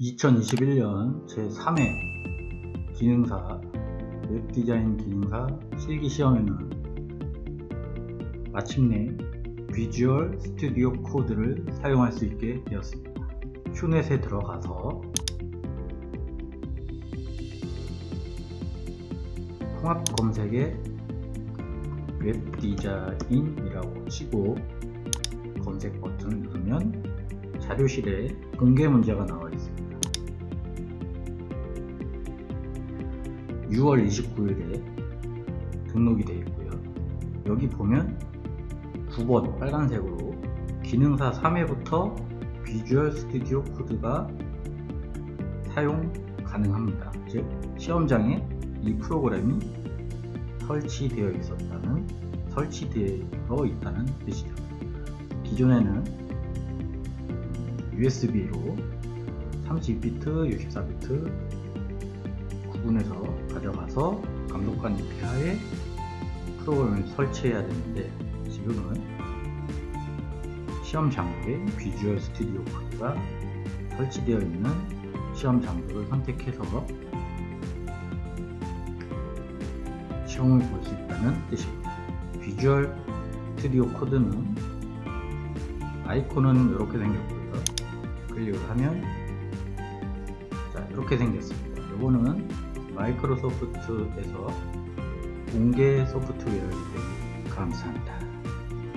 2021년 제3회 기능사 웹디자인 기능사 실기시험에는 마침내 비주얼 스튜디오 코드를 사용할 수 있게 되었습니다. 큐넷에 들어가서 통합 검색에 웹디자인이라고 치고 검색 버튼을 누르면 자료실에 공개 문제가 나와 있습니다. 6월 29일에 등록이 되어 있고요. 여기 보면 9번 빨간색으로 기능사 3회부터 비주얼 스튜디오 코드가 사용 가능합니다. 즉 시험장에 이 프로그램이 설치되어 있었다는 설치되어 있다는 뜻이죠. 기존에는 USB로 32비트, 64비트 구분해서 가져가서 감독관 폐하에 프로그램을 설치해야 되는데 지금은 시험 장소에 비주얼 스튜디오 코드가 설치되어 있는 시험 장소를 선택해서 시험을 볼 수 있다는 뜻입니다. 비주얼 스튜디오 코드는 아이콘은 이렇게 생겼고요. 클릭을 하면 자 이렇게 생겼습니다. 이거는 마이크로소프트에서 공개 소프트웨어이기 때문에 감사합니다.